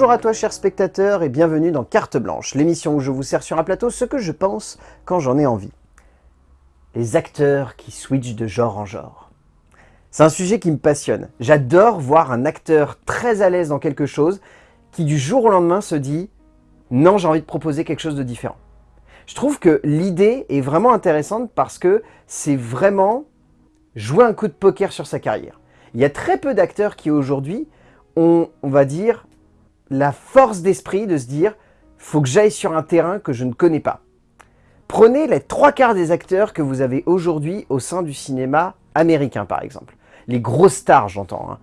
Bonjour à toi cher spectateur et bienvenue dans Carte Blanche, l'émission où je vous sers sur un plateau ce que je pense quand j'en ai envie. Les acteurs qui switchent de genre en genre. C'est un sujet qui me passionne. J'adore voir un acteur très à l'aise dans quelque chose qui du jour au lendemain se dit « Non, j'ai envie de proposer quelque chose de différent ». Je trouve que l'idée est vraiment intéressante parce que c'est vraiment jouer un coup de poker sur sa carrière. Il y a très peu d'acteurs qui aujourd'hui ont, on va dire, la force d'esprit de se dire « faut que j'aille sur un terrain que je ne connais pas ». Prenez les trois quarts des acteurs que vous avez aujourd'hui au sein du cinéma américain, par exemple. Les grosses stars, j'entends. Hein.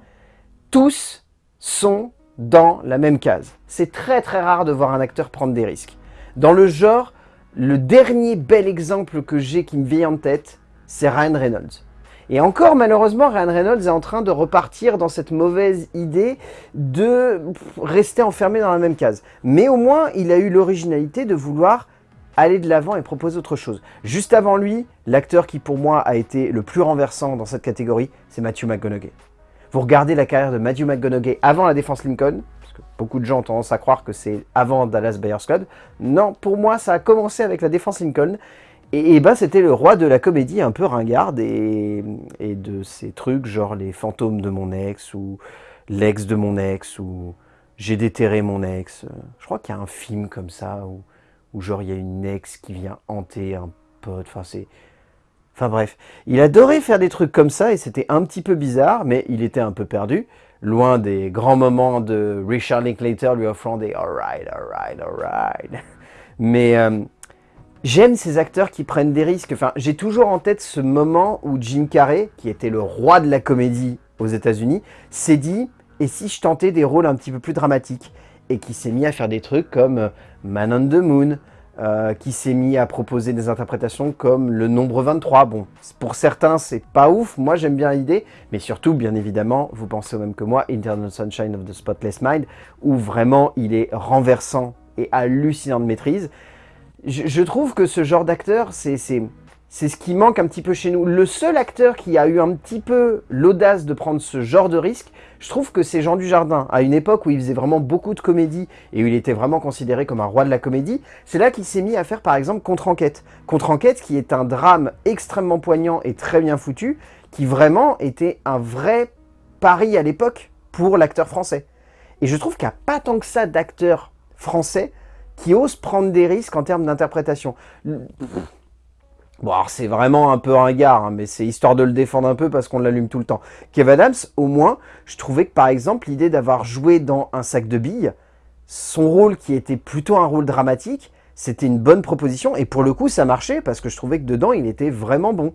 Tous sont dans la même case. C'est très très rare de voir un acteur prendre des risques. Dans le genre, le dernier bel exemple que j'ai qui me vient en tête, c'est Ryan Reynolds. Et encore, malheureusement, Ryan Reynolds est en train de repartir dans cette mauvaise idée de rester enfermé dans la même case. Mais au moins, il a eu l'originalité de vouloir aller de l'avant et proposer autre chose. Juste avant lui, l'acteur qui pour moi a été le plus renversant dans cette catégorie, c'est Matthew McConaughey. Vous regardez la carrière de Matthew McConaughey avant la défense Lincoln, parce que beaucoup de gens ont tendance à croire que c'est avant Dallas Buyers Club. Non, pour moi, ça a commencé avec la défense Lincoln, et, ben c'était le roi de la comédie un peu ringarde et, de ces trucs genre les fantômes de mon ex ou l'ex de mon ex ou j'ai déterré mon ex. Je crois qu'il y a un film comme ça où, genre il y a une ex qui vient hanter un pote. Enfin bref, il adorait faire des trucs comme ça et c'était un petit peu bizarre, mais il était un peu perdu, loin des grands moments de Richard Linklater lui offrant des « alright, alright, alright ». Mais euh, J'aime ces acteurs qui prennent des risques. Enfin, j'ai toujours en tête ce moment où Jim Carrey, qui était le roi de la comédie aux États-Unis, s'est dit « et si je tentais des rôles un petit peu plus dramatiques ?» et qui s'est mis à faire des trucs comme euh, Man on the Moon, euh, qui s'est mis à proposer des interprétations comme le nombre 23. Bon, pour certains, c'est pas ouf, moi j'aime bien l'idée, mais surtout, bien évidemment, vous pensez au même que moi, Internal Sunshine of the Spotless Mind, où vraiment il est renversant et hallucinant de maîtrise je, trouve que ce genre d'acteur, c'est ce qui manque un petit peu chez nous. Le seul acteur qui a eu un petit peu l'audace de prendre ce genre de risque, je trouve que c'est Jean Dujardin. À une époque où il faisait vraiment beaucoup de comédie et où il était vraiment considéré comme un roi de la comédie, c'est là qu'il s'est mis à faire par exemple Contre-enquête. Contre-enquête qui est un drame extrêmement poignant et très bien foutu, qui vraiment était un vrai pari à l'époque pour l'acteur français. Et je trouve qu'il n'y a pas tant que ça d'acteurs français qui ose prendre des risques en termes d'interprétation. Bon, alors c'est vraiment un peu ringard, hein, mais c'est histoire de le défendre un peu parce qu'on l'allume tout le temps. Kev Adams, au moins, je trouvais que par exemple, l'idée d'avoir joué dans Un sac de billes, son rôle qui était plutôt un rôle dramatique, c'était une bonne proposition, et pour le coup, ça marchait parce que je trouvais que dedans, il était vraiment bon.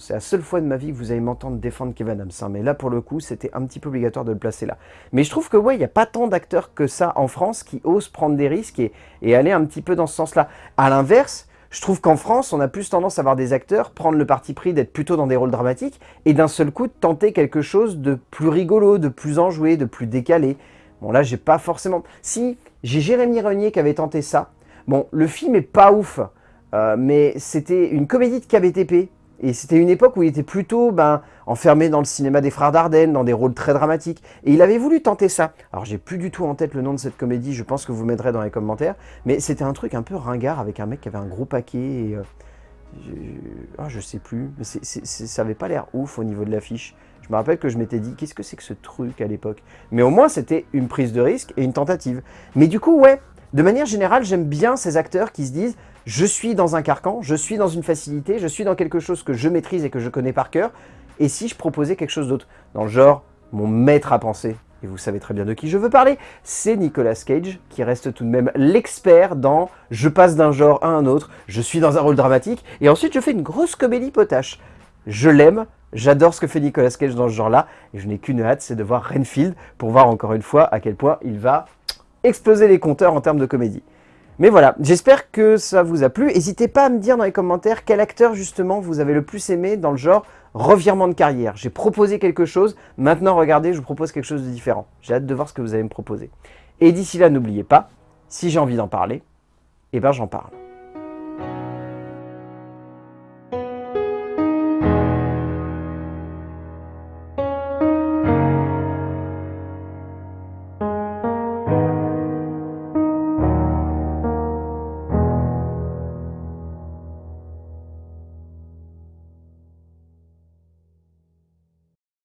C'est la seule fois de ma vie que vous allez m'entendre défendre Kevin Adams. Hein, mais là, pour le coup, c'était un petit peu obligatoire de le placer là. Mais je trouve que, ouais, il n'y a pas tant d'acteurs que ça en France qui osent prendre des risques et, aller un petit peu dans ce sens-là. À l'inverse, je trouve qu'en France, on a plus tendance à voir des acteurs prendre le parti pris d'être plutôt dans des rôles dramatiques et d'un seul coup tenter quelque chose de plus rigolo, de plus enjoué, de plus décalé. Bon, là, j'ai pas forcément... Si, j'ai Jérémy Renier qui avait tenté ça. Bon, le film est pas ouf, euh, mais c'était une comédie de KBTP et c'était une époque où il était plutôt ben, enfermé dans le cinéma des frères Dardenne, dans des rôles très dramatiques. Et il avait voulu tenter ça. Alors j'ai plus du tout en tête le nom de cette comédie, je pense que vous m'aiderez dans les commentaires. Mais c'était un truc un peu ringard avec un mec qui avait un gros paquet. Et, euh, je, ah, je sais plus, ça avait pas l'air ouf au niveau de l'affiche. Je me rappelle que je m'étais dit, qu'est-ce que c'est que ce truc à l'époque? Mais au moins, c'était une prise de risque et une tentative. Mais du coup, ouais, de manière générale, j'aime bien ces acteurs qui se disent je suis dans un carcan, je suis dans une facilité, je suis dans quelque chose que je maîtrise et que je connais par cœur, et si je proposais quelque chose d'autre? Dans le genre, mon maître à penser, et vous savez très bien de qui je veux parler, c'est Nicolas Cage, qui reste tout de même l'expert dans « je passe d'un genre à un autre, je suis dans un rôle dramatique, et ensuite je fais une grosse comédie potache ». Je l'aime, j'adore ce que fait Nicolas Cage dans ce genre-là, et je n'ai qu'une hâte, c'est de voir Renfield, pour voir encore une fois à quel point il va exploser les compteurs en termes de comédie. Mais voilà, j'espère que ça vous a plu. N'hésitez pas à me dire dans les commentaires quel acteur justement vous avez le plus aimé dans le genre revirement de carrière. J'ai proposé quelque chose, maintenant regardez, je vous propose quelque chose de différent. J'ai hâte de voir ce que vous allez me proposer. Et d'ici là, n'oubliez pas, si j'ai envie d'en parler, eh ben j'en parle.